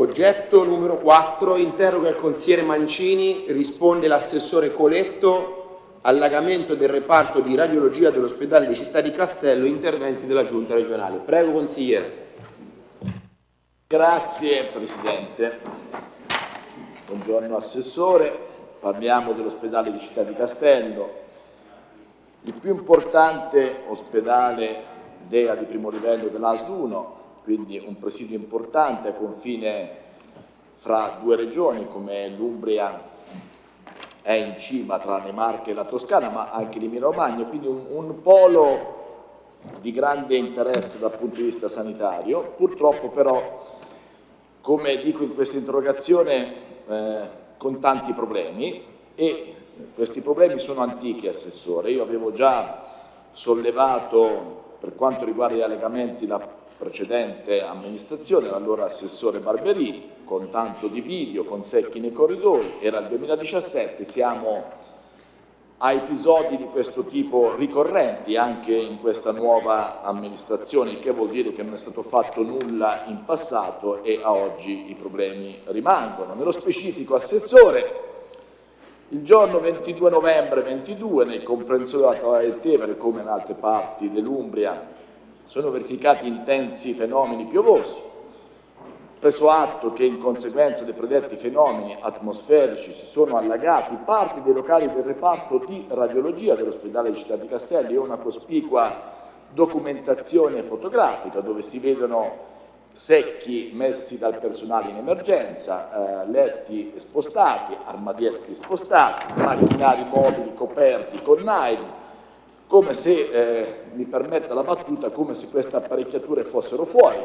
Oggetto numero 4, interroga il consigliere Mancini, risponde l'assessore Coletto, allagamento del reparto di radiologia dell'ospedale di Città di Castello, interventi della Giunta regionale. Prego consigliere. Grazie Presidente. Buongiorno Assessore. Parliamo dell'ospedale di Città di Castello, il più importante ospedale DEA di primo livello dell'ASL 1, quindi un presidio importante a confine fra due regioni come l'Umbria è in cima tra le Marche e la Toscana, ma anche l'Emilia Romagna, quindi un, un polo di grande interesse dal punto di vista sanitario. Purtroppo però, come dico in questa interrogazione, eh, con tanti problemi e questi problemi sono antichi, Assessore. Io avevo già sollevato, per quanto riguarda gli allegamenti, la precedente amministrazione, l'allora assessore Barberini, con tanto di video, con secchi nei corridoi, era il 2017, siamo a episodi di questo tipo ricorrenti anche in questa nuova amministrazione, il che vuol dire che non è stato fatto nulla in passato e a oggi i problemi rimangono. Nello specifico, Assessore, il giorno 22 novembre 22 nel comprensorio della Tavola del Tevere, come in altre parti dell'Umbria, sono verificati intensi fenomeni piovosi, preso atto che in conseguenza dei predetti fenomeni atmosferici si sono allagati parti dei locali del reparto di radiologia dell'ospedale di Città di Castelli e una cospicua documentazione fotografica dove si vedono secchi messi dal personale in emergenza, eh, letti spostati, armadietti spostati, macchinari mobili coperti con nylon, come se, eh, mi permetta la battuta, come se queste apparecchiature fossero fuori.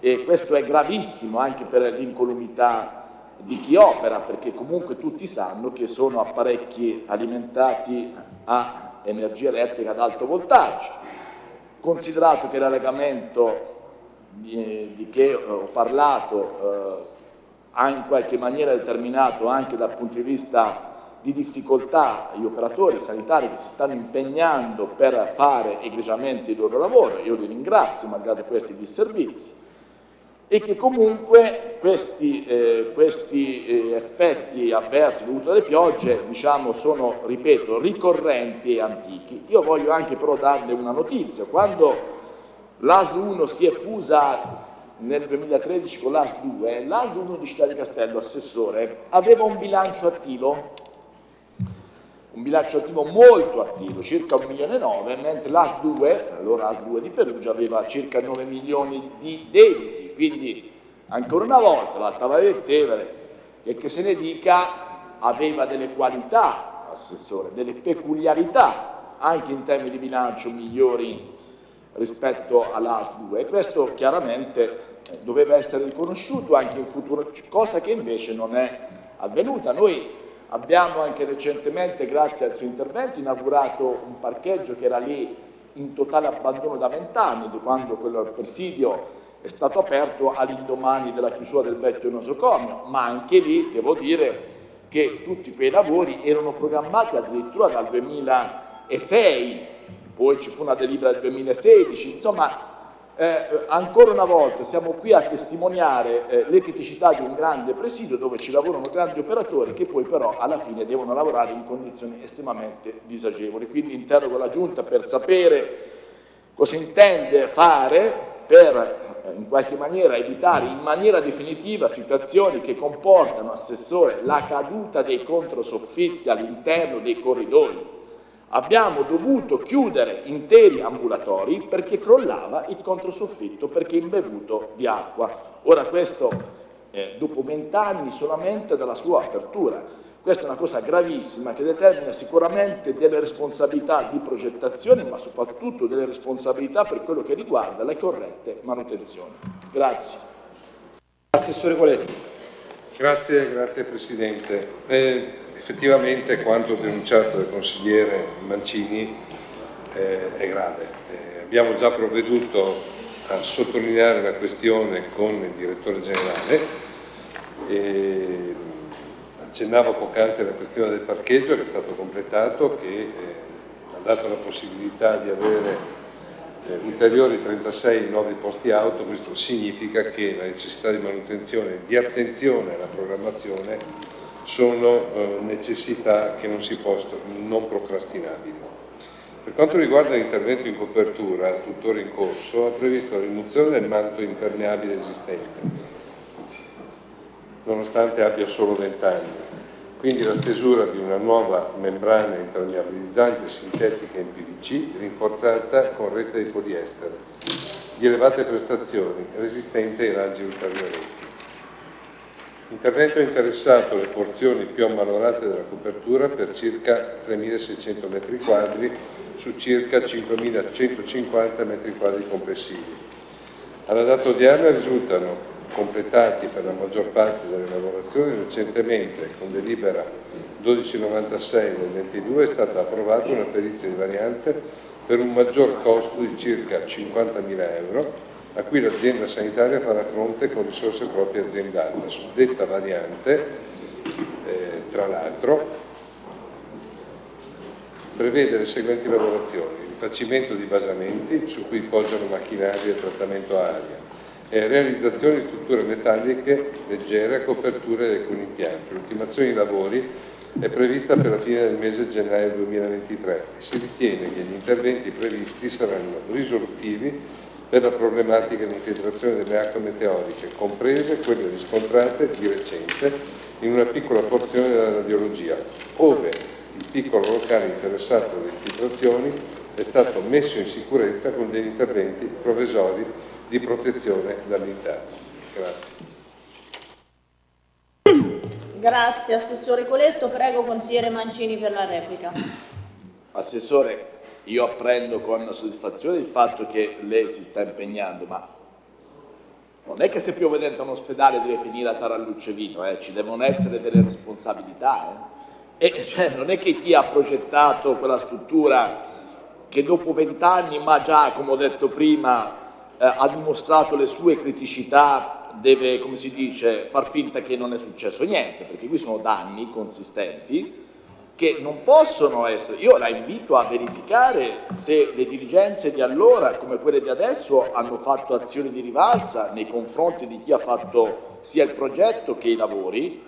E questo è gravissimo anche per l'incolumità di chi opera, perché comunque tutti sanno che sono apparecchi alimentati a energia elettrica ad alto voltaggio. Considerato che l'allegamento di, di, che ho parlato eh, ha in qualche maniera determinato anche dal punto di vista di difficoltà gli operatori sanitari che si stanno impegnando per fare egregiamente il loro lavoro, io li ringrazio malgrado questi disservizi, e che comunque questi, eh, questi eh, effetti avversi dovuti alle piogge diciamo, sono, ripeto, ricorrenti e antichi. Io voglio anche però darle una notizia, quando l'ASL 1 si è fusa nel 2013 con l'ASL 2, l'ASL 1 di Città di Castello, assessore, aveva un bilancio attivo un bilancio attivo molto attivo, circa 1 milione e 9, mentre l'AS 2, allora AS 2 di Perugia, aveva circa 9 milioni di debiti, quindi ancora una volta la Tavola del Tevere, che, che se ne dica, aveva delle qualità, assessore, delle peculiarità, anche in termini di bilancio migliori rispetto all'AS 2 e questo chiaramente eh, doveva essere riconosciuto anche in futuro, cosa che invece non è avvenuta. Noi Abbiamo anche recentemente, grazie al suo intervento, inaugurato un parcheggio che era lì in totale abbandono da vent'anni, quando quel presidio è stato aperto all'indomani della chiusura del vecchio nosocomio, ma anche lì devo dire che tutti quei lavori erano programmati addirittura dal 2006, poi ci fu una delibera del 2016, insomma eh, ancora una volta siamo qui a testimoniare eh, le criticità di un grande presidio dove ci lavorano grandi operatori che poi però alla fine devono lavorare in condizioni estremamente disagevoli. Quindi interrogo la Giunta per sapere cosa intende fare per eh, in qualche maniera evitare in maniera definitiva situazioni che comportano, Assessore, la caduta dei controsoffitti all'interno dei corridoi abbiamo dovuto chiudere interi ambulatori perché crollava il controsoffitto perché imbevuto di acqua. Ora questo eh, dopo vent'anni solamente dalla sua apertura. Questa è una cosa gravissima che determina sicuramente delle responsabilità di progettazione ma soprattutto delle responsabilità per quello che riguarda le corrette manutenzioni. Grazie. Assessore Coletti. Grazie, grazie Presidente. Eh, effettivamente quanto denunciato dal consigliere Mancini eh, è grave. Eh, abbiamo già provveduto a sottolineare la questione con il direttore generale e accennavo poc'anzi alla questione del parcheggio che è stato completato che eh, ha dato la possibilità di avere eh, ulteriori 36 nuovi posti auto, questo significa che la necessità di manutenzione e di attenzione alla programmazione sono eh, necessità che non si possono, non procrastinabili. Per quanto riguarda l'intervento in copertura, tuttora in corso, ha previsto la rimozione del manto impermeabile esistente, nonostante abbia solo 20 anni, quindi la stesura di una nuova membrana impermeabilizzante sintetica in PVC rinforzata con rete di poliestere, di elevate prestazioni, resistente ai raggi ultraviolenti. L'intervento ha interessato le porzioni più ammalorate della copertura per circa 3.600 m2 su circa 5.150 m2 complessivi. Alla data odierna risultano completati per la maggior parte delle lavorazioni recentemente con delibera 1296 del 22 è stata approvata una perizia di variante per un maggior costo di circa 50.000 euro a cui l'azienda sanitaria farà fronte con risorse proprie aziendali. La suddetta variante, eh, tra l'altro, prevede le seguenti lavorazioni, rifacimento di basamenti su cui poggiano macchinari e trattamento aria, e realizzazione di strutture metalliche leggere a copertura di alcuni impianti. L'ultimazione dei lavori è prevista per la fine del mese gennaio 2023 e si ritiene che gli interventi previsti saranno risolutivi per la problematica di infiltrazione delle acque meteoriche, comprese quelle riscontrate di recente in una piccola porzione della radiologia, ove il piccolo locale interessato dalle infiltrazioni è stato messo in sicurezza con degli interventi provvisori di protezione dall'interno. Grazie. Grazie Assessore Coletto, prego consigliere Mancini per la replica. Assessore, io apprendo con soddisfazione il fatto che lei si sta impegnando, ma non è che se piove dentro un ospedale deve finire a tarallucce vino, eh? ci devono essere delle responsabilità. Eh? E cioè, non è che chi ha progettato quella struttura che dopo vent'anni, ma già come ho detto prima, eh, ha dimostrato le sue criticità, deve, come si dice, far finta che non è successo niente, perché qui sono danni consistenti che non possono essere, io la invito a verificare se le dirigenze di allora come quelle di adesso hanno fatto azioni di rivalsa nei confronti di chi ha fatto sia il progetto che i lavori,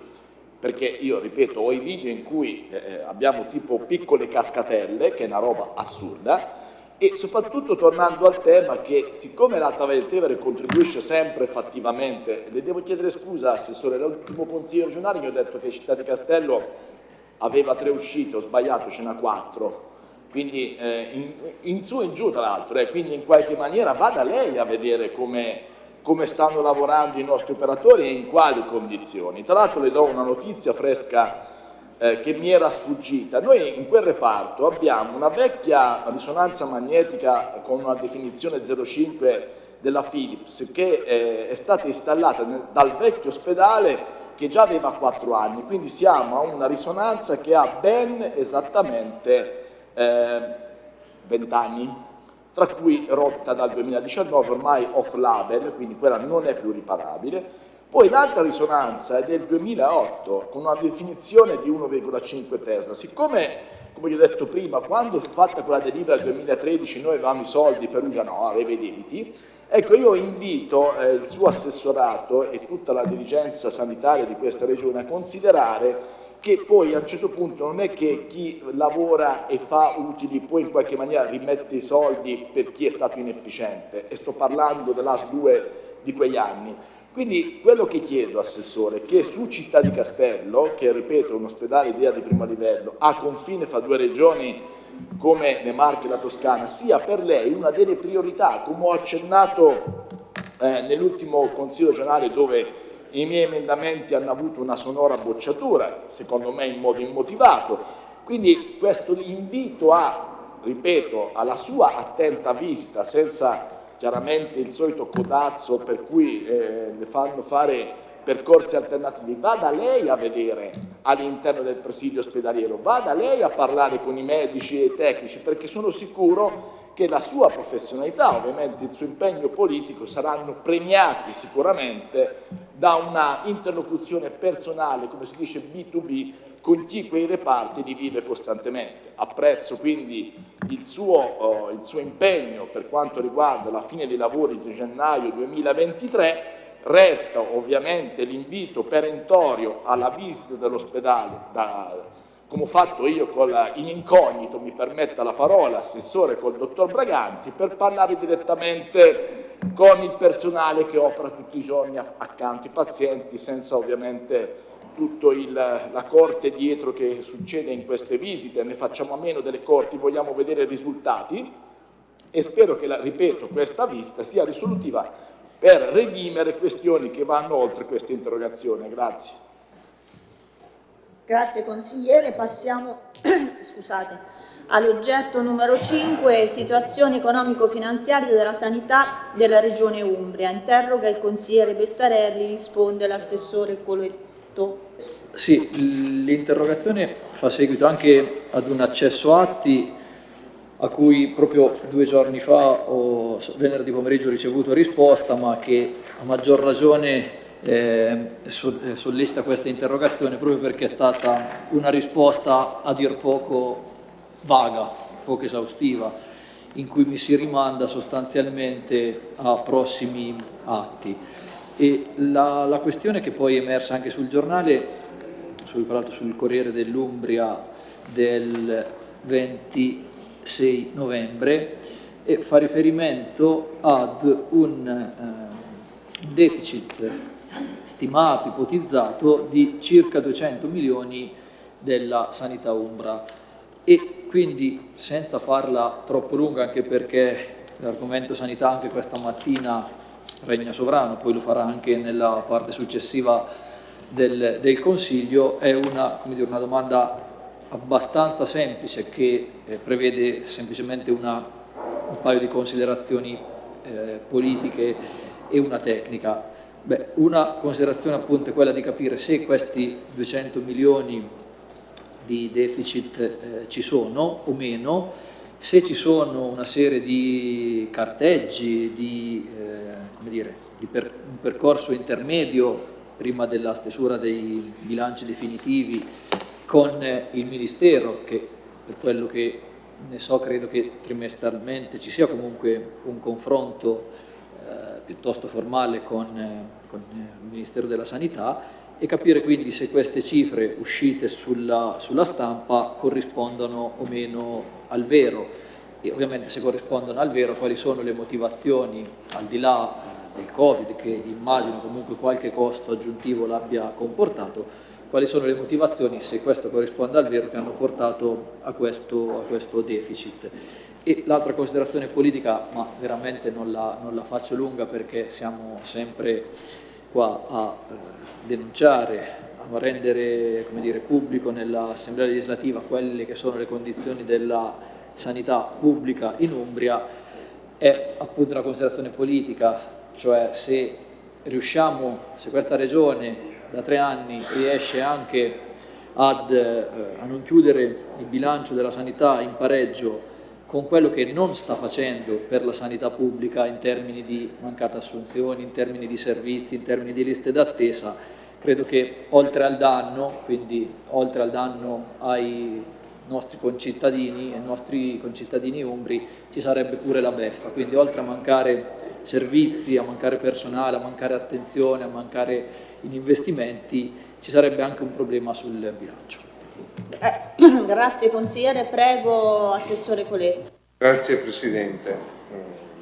perché io ripeto ho i video in cui eh, eh abbiamo tipo piccole cascatelle, che è una roba assurda, e soprattutto tornando al tema che siccome l'Alta Valle del Tevere contribuisce sempre fattivamente, le devo chiedere scusa Assessore, l'ultimo consiglio regionale mi ha detto che Città di Castello aveva tre uscite, ho sbagliato, ce n'ha quattro, quindi eh, in, in, su e in giù tra l'altro, eh, quindi in qualche maniera vada lei a vedere come, come stanno lavorando i nostri operatori e in quali condizioni. Tra l'altro le do una notizia fresca eh, che mi era sfuggita. Noi in quel reparto abbiamo una vecchia risonanza magnetica con una definizione 05 della Philips che eh, è stata installata nel, dal vecchio ospedale che già aveva 4 anni, quindi siamo a una risonanza che ha ben esattamente eh, 20 anni, tra cui rotta dal 2019, ormai off label, quindi quella non è più riparabile. Poi l'altra risonanza è del 2008, con una definizione di 1,5 Tesla. Siccome, come vi ho detto prima, quando fu fatta quella delibera del 2013 noi avevamo i soldi, Perugia no, aveva i debiti, Ecco, io invito eh, il suo assessorato e tutta la dirigenza sanitaria di questa regione a considerare che poi a un certo punto non è che chi lavora e fa utili poi in qualche maniera rimette i soldi per chi è stato inefficiente e sto parlando dell'AS 2 di quegli anni. Quindi quello che chiedo, Assessore, è che su Città di Castello, che ripeto è un ospedale idea di primo livello, a confine fra due regioni come le Marche e la Toscana sia per lei una delle priorità, come ho accennato eh, nell'ultimo Consiglio regionale dove i miei emendamenti hanno avuto una sonora bocciatura, secondo me in modo immotivato. Quindi questo invito a, ripeto, alla sua attenta visita, senza chiaramente il solito codazzo per cui eh, le fanno fare percorsi alternativi, vada lei a vedere all'interno del presidio ospedaliero, vada lei a parlare con i medici e i tecnici, perché sono sicuro che la sua professionalità, ovviamente il suo impegno politico saranno premiati sicuramente da una interlocuzione personale, come si dice B2B, con chi quei reparti li vive costantemente. Apprezzo quindi il suo, uh, il suo impegno per quanto riguarda la fine dei lavori di gennaio 2023, resta ovviamente l'invito perentorio alla visita dell'ospedale come ho fatto io la, in incognito, mi permetta la parola, assessore col dottor Braganti, per parlare direttamente con il personale che opera tutti i giorni accanto ai pazienti, senza ovviamente tutta la corte dietro che succede in queste visite, ne facciamo a meno delle corti, vogliamo vedere i risultati. E spero che, la, ripeto, questa vista sia risolutiva per redimere questioni che vanno oltre questa interrogazione. Grazie. Grazie consigliere, passiamo all'oggetto numero 5, situazione economico-finanziaria della sanità della regione Umbria. Interroga il consigliere Bettarelli, risponde l'assessore Coletto. Sì, l'interrogazione fa seguito anche ad un accesso atti a cui proprio due giorni fa o venerdì pomeriggio ho ricevuto risposta, ma che a maggior ragione eh, eh, sollecita questa interrogazione proprio perché è stata una risposta a dir poco vaga, poco esaustiva, in cui mi si rimanda sostanzialmente a prossimi atti. E la, la questione che poi è emersa anche sul giornale, sul, sul Corriere dell'Umbria del 26 novembre, e fa riferimento ad un eh, deficit stimato, ipotizzato, di circa 200 milioni della sanità umbra. E quindi senza farla troppo lunga anche perché l'argomento sanità anche questa mattina regna sovrano, poi lo farà anche nella parte successiva del, del Consiglio, è una, dire, una, domanda abbastanza semplice che eh, prevede semplicemente una, un paio di considerazioni eh, politiche e una tecnica. Beh, una considerazione appunto è quella di capire se questi 200 milioni di deficit eh, ci sono o meno, se ci sono una serie di carteggi, di, eh, dire, di per, un percorso intermedio prima della stesura dei bilanci definitivi con eh, il Ministero, che per quello che ne so credo che trimestralmente ci sia comunque un confronto piuttosto formale con, eh, con, eh, il Ministero della Sanità e capire quindi se queste cifre uscite sulla, sulla stampa corrispondono o meno al vero. E ovviamente se corrispondono al vero quali sono le motivazioni al di là eh, del Covid che immagino comunque qualche costo aggiuntivo l'abbia comportato quali sono le motivazioni, se questo corrisponde al vero, che hanno portato a questo, a questo deficit. E l'altra considerazione politica, ma veramente non la, non la, faccio lunga perché siamo sempre qua a eh, denunciare, a rendere dire, pubblico nell'Assemblea legislativa quelle che sono le condizioni della sanità pubblica in Umbria, è appunto una considerazione politica, cioè se riusciamo, se questa regione da tre anni riesce anche ad, eh, a non chiudere il bilancio della sanità in pareggio con quello che non sta facendo per la sanità pubblica in termini di mancate assunzioni, in termini di servizi, in termini di liste d'attesa, credo che oltre al danno, quindi oltre al danno ai nostri concittadini, ai nostri concittadini umbri, ci sarebbe pure la beffa, quindi oltre a mancare servizi, a mancare personale, a mancare attenzione, a mancare in investimenti, ci sarebbe anche un problema sul bilancio. Eh, grazie consigliere, prego Assessore Coletto. Grazie Presidente.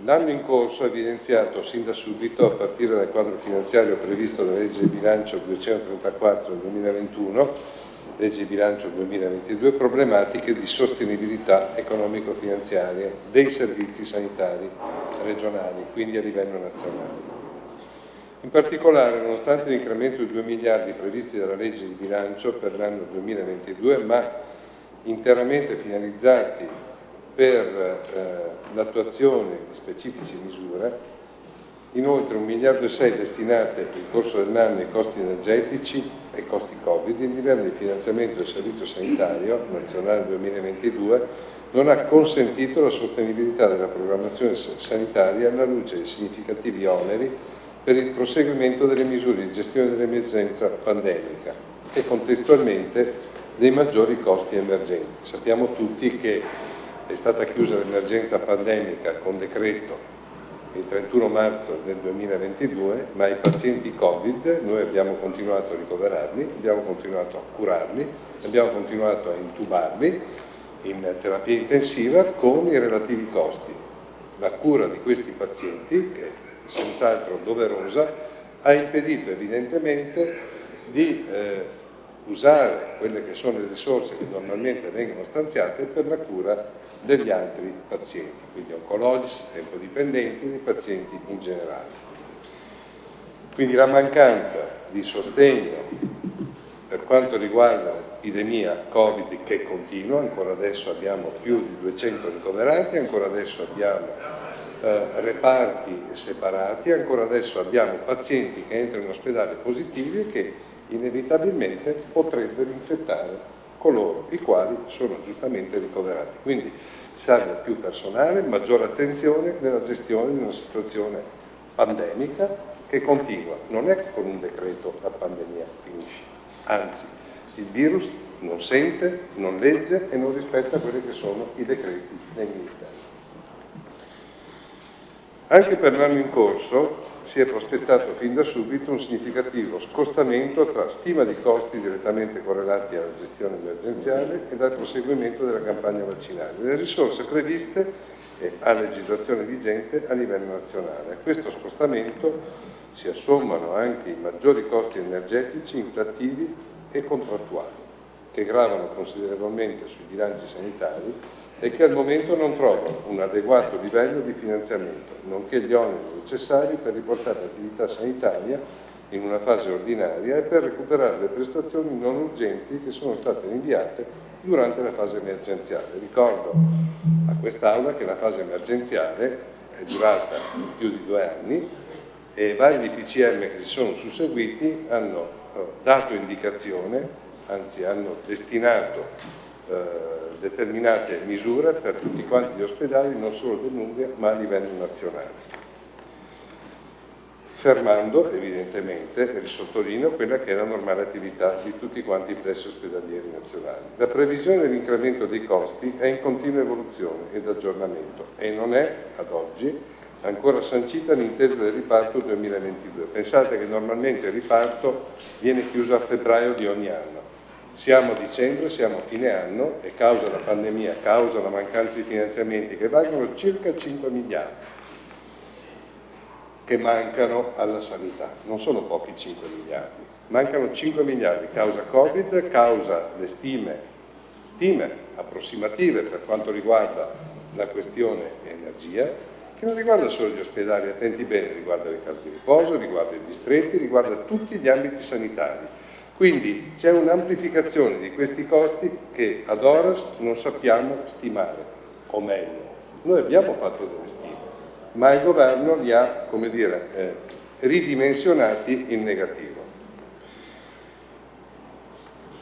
L'anno in corso ha evidenziato sin da subito, a partire dal quadro finanziario previsto dalla legge di bilancio 234 del 2021, legge di bilancio 2022, problematiche di sostenibilità economico-finanziaria dei servizi sanitari regionali, quindi a livello nazionale. In particolare, nonostante l'incremento di 2 miliardi previsti dalla legge di bilancio per l'anno 2022, ma interamente finalizzati per eh, l'attuazione di specifiche misure, Inoltre 1 miliardo e 6 destinate nel corso dell'anno ai costi energetici e costi Covid, il livello di finanziamento del Servizio Sanitario Nazionale 2022 non ha consentito la sostenibilità della programmazione sanitaria alla luce di significativi oneri per il proseguimento delle misure di gestione dell'emergenza pandemica e contestualmente dei maggiori costi emergenti. Sappiamo tutti che è stata chiusa l'emergenza pandemica con decreto il 31 marzo del 2022, ma i pazienti Covid noi abbiamo continuato a ricoverarli, abbiamo continuato a curarli, abbiamo continuato a intubarli in terapia intensiva con i relativi costi. La cura di questi pazienti, che senz'altro doverosa, ha impedito evidentemente di eh, usare quelle che sono le risorse che normalmente vengono stanziate per la cura degli altri pazienti, quindi oncologici, tempodipendenti e dei pazienti in generale. Quindi la mancanza di sostegno per quanto riguarda l'epidemia Covid che continua, ancora adesso abbiamo più di 200 ricoverati, ancora adesso abbiamo eh, reparti separati, ancora adesso abbiamo pazienti che entrano in ospedale positivi e che inevitabilmente potrebbero infettare coloro i quali sono giustamente ricoverati. Quindi serve più personale, maggiore attenzione nella gestione di una situazione pandemica che continua. Non è con un decreto la pandemia finisce, anzi il virus non sente, non legge e non rispetta quelli che sono i decreti dei ministeri. Anche per l'anno in corso si è prospettato fin da subito un significativo scostamento tra stima di costi direttamente correlati alla gestione emergenziale e dal proseguimento della campagna vaccinale, le risorse previste a legislazione vigente a livello nazionale. A questo scostamento si assommano anche i maggiori costi energetici, inflattivi e contrattuali, che gravano considerevolmente sui bilanci sanitari e che al momento non trovano un adeguato livello di finanziamento, nonché gli oneri necessari per riportare l'attività sanitaria in una fase ordinaria e per recuperare le prestazioni non urgenti che sono state rinviate durante la fase emergenziale. Ricordo a quest'Aula che la fase emergenziale è durata più di due anni e vari DPCM che si sono susseguiti hanno eh, dato indicazione, anzi hanno destinato eh, determinate misure per tutti quanti gli ospedali, non solo dell'Umbria, ma a livello nazionale. Fermando evidentemente, e risottolineo, quella che è la normale attività di tutti quanti i pressi ospedalieri nazionali. La previsione dell'incremento dei costi è in continua evoluzione ed aggiornamento e non è, ad oggi, ancora sancita l'intesa del riparto 2022. Pensate che normalmente il riparto viene chiuso a febbraio di ogni anno siamo a dicembre, siamo a fine anno e causa la pandemia, causa la mancanza di finanziamenti che valgono circa 5 miliardi che mancano alla sanità. Non sono pochi 5 miliardi, mancano 5 miliardi causa Covid, causa le stime, stime approssimative per quanto riguarda la questione energia, che non riguarda solo gli ospedali, attenti bene, riguarda le case di riposo, riguarda i distretti, riguarda tutti gli ambiti sanitari quindi c'è un'amplificazione di questi costi che ad horas non sappiamo stimare, o meglio, noi abbiamo fatto delle stime, ma il governo li ha, come dire, eh, ridimensionati in negativo.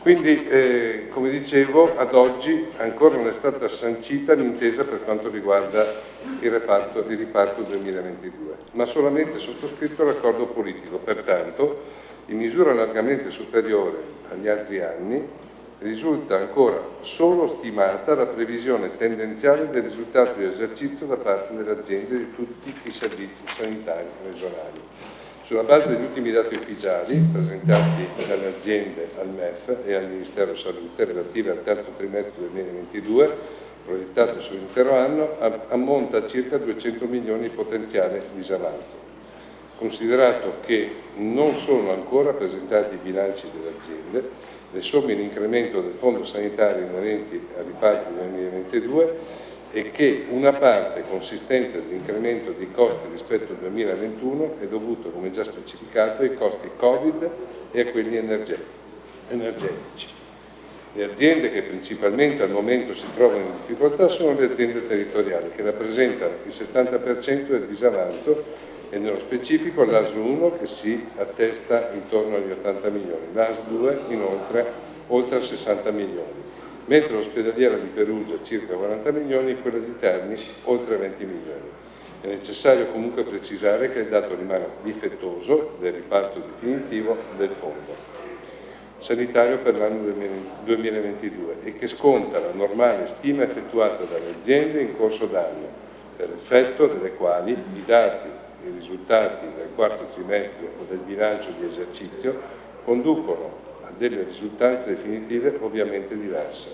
Quindi, eh, come dicevo, ad oggi ancora non è stata sancita l'intesa per quanto riguarda il, reparto, il riparto 2022, ma solamente sottoscritto l'accordo politico. Pertanto, in misura largamente superiore agli altri anni, risulta ancora solo stimata la previsione tendenziale del risultato di esercizio da parte delle aziende di tutti i servizi sanitari regionali. Sulla base degli ultimi dati ufficiali presentati dalle aziende al MEF e al Ministero Salute relative al terzo trimestre 2022, proiettate sull'intero anno, ammonta a circa 200 milioni di potenziale disavanzo considerato che non sono ancora presentati i bilanci delle aziende, le somme in incremento del fondo sanitario inerenti al riparto 2022 e che una parte consistente dell'incremento dei costi rispetto al 2021 è dovuto, come già specificato, ai costi Covid e a quelli energetici. Le aziende che principalmente al momento si trovano in difficoltà sono le aziende territoriali, che rappresentano il 70% del disavanzo e nello specifico l'ASL 1 che si attesta intorno agli 80 milioni, l'ASL 2 inoltre oltre a 60 milioni, mentre l'ospedaliera di Perugia circa 40 milioni e quella di Terni oltre 20 milioni. È necessario comunque precisare che il dato rimane difettoso del riparto definitivo del fondo sanitario per l'anno 2022 e che sconta la normale stima effettuata dalle aziende in corso d'anno, per effetto delle quali i dati i risultati del quarto trimestre o del bilancio di esercizio conducono a delle risultanze definitive ovviamente diverse,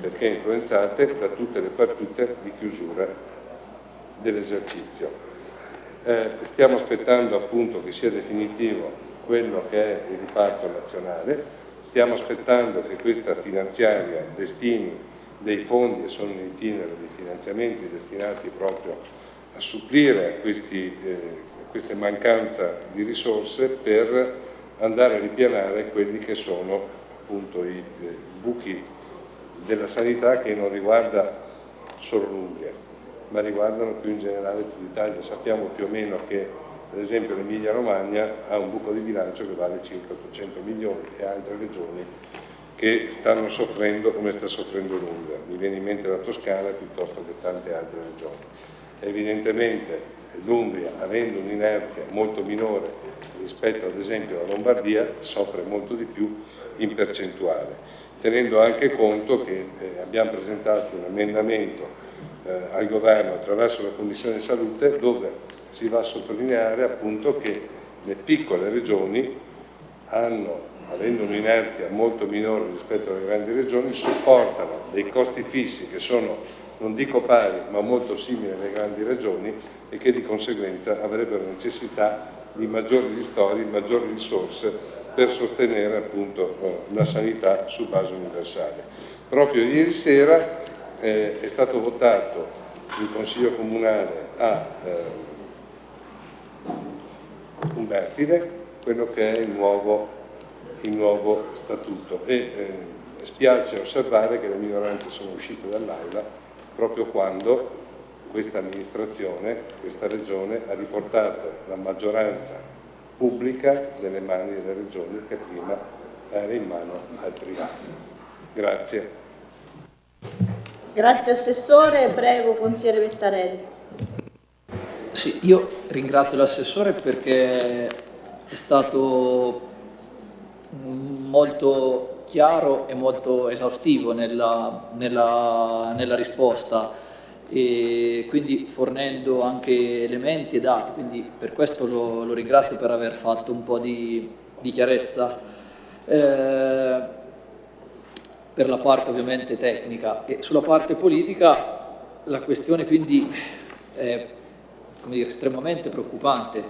perché influenzate da tutte le partite di chiusura dell'esercizio. Eh, stiamo aspettando appunto che sia definitivo quello che è il riparto nazionale, stiamo aspettando che questa finanziaria destini dei fondi e sono in itinere dei finanziamenti destinati proprio a supplire a, questi, eh, a queste mancanza di risorse per andare a ripianare quelli che sono appunto i eh, buchi della sanità che non riguarda solo l'Umbria ma riguardano più in generale tutta l'Italia. Sappiamo più o meno che ad esempio l'Emilia Romagna ha un buco di bilancio che vale circa 800 milioni e altre regioni che stanno soffrendo come sta soffrendo l'Umbria. Mi viene in mente la Toscana piuttosto che tante altre regioni. Evidentemente l'Umbria, avendo un'inerzia molto minore rispetto ad esempio alla Lombardia, soffre molto di più in percentuale, tenendo anche conto che eh, abbiamo presentato un emendamento eh, al governo attraverso la Commissione Salute dove si va a sottolineare appunto che le piccole regioni hanno, avendo un'inerzia molto minore rispetto alle grandi regioni, supportano dei costi fissi che sono, non dico pari, ma molto simili alle grandi regioni e che di conseguenza avrebbero necessità di maggiori ristori, maggiori risorse per sostenere appunto eh, la sanità su base universale. Proprio ieri sera eh, è stato votato il Consiglio Comunale a eh, Umbertide quello che è il nuovo, il nuovo statuto e eh, spiace osservare che le minoranze sono uscite dall'aula proprio quando questa amministrazione, questa regione ha riportato la maggioranza pubblica nelle mani delle regioni che prima era in mano al privato. Grazie. Grazie Assessore, prego Consigliere Vettarelli. Sì, io ringrazio l'assessore perché è stato molto chiaro e molto esaustivo nella, nella, nella risposta e quindi fornendo anche elementi e dati, quindi per questo lo, lo ringrazio per aver fatto un po' di, di chiarezza. Eh, per la parte ovviamente tecnica e sulla parte politica la questione quindi è dire, estremamente preoccupante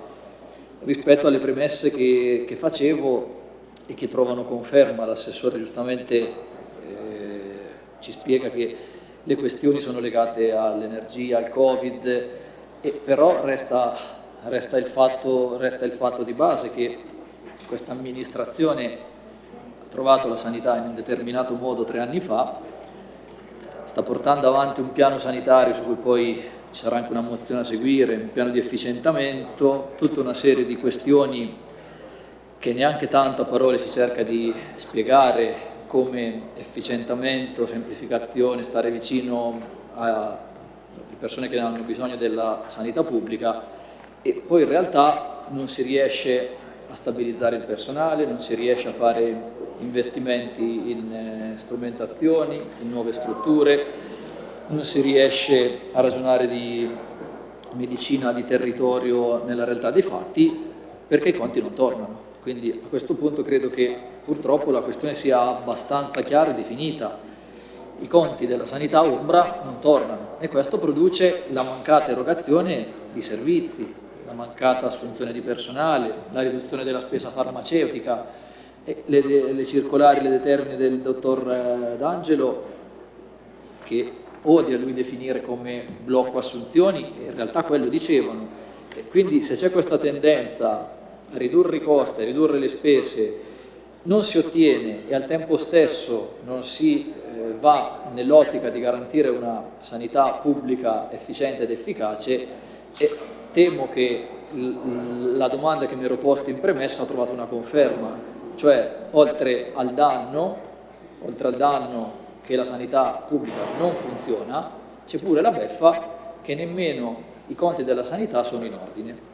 rispetto alle premesse che, che, facevo e che trovano conferma. L'assessore giustamente eh, ci spiega che le questioni sono legate all'energia, al Covid, e però resta, resta, il fatto, resta il fatto di base che questa amministrazione trovato la sanità in un determinato modo tre anni fa, sta portando avanti un piano sanitario su cui poi ci sarà anche una mozione a seguire, un piano di efficientamento, tutta una serie di questioni che neanche tanto a parole si cerca di spiegare come efficientamento, semplificazione, stare vicino alle persone che hanno bisogno della sanità pubblica e poi in realtà non si riesce a stabilizzare il personale, non si riesce a fare investimenti in eh, strumentazioni, in nuove strutture, non si riesce a ragionare di medicina di territorio nella realtà dei fatti perché i conti non tornano. Quindi a questo punto credo che purtroppo la questione sia abbastanza chiara e definita. I conti della sanità ombra non tornano e questo produce la mancata erogazione di servizi, la mancata assunzione di personale, la riduzione della spesa farmaceutica, le, le, circolari, le determine del dottor eh, D'Angelo, che odia lui definire come blocco assunzioni, in realtà quello dicevano. Quindi se c'è questa tendenza ridurre i costi, a ridurre le spese, non si ottiene e al tempo stesso non si eh, va nell'ottica di garantire una sanità pubblica efficiente ed efficace, e temo che la domanda che mi ero posta in premessa ha trovato una conferma, cioè oltre al danno, oltre al danno che la sanità pubblica non funziona, c'è pure la beffa che nemmeno i conti della sanità sono in ordine.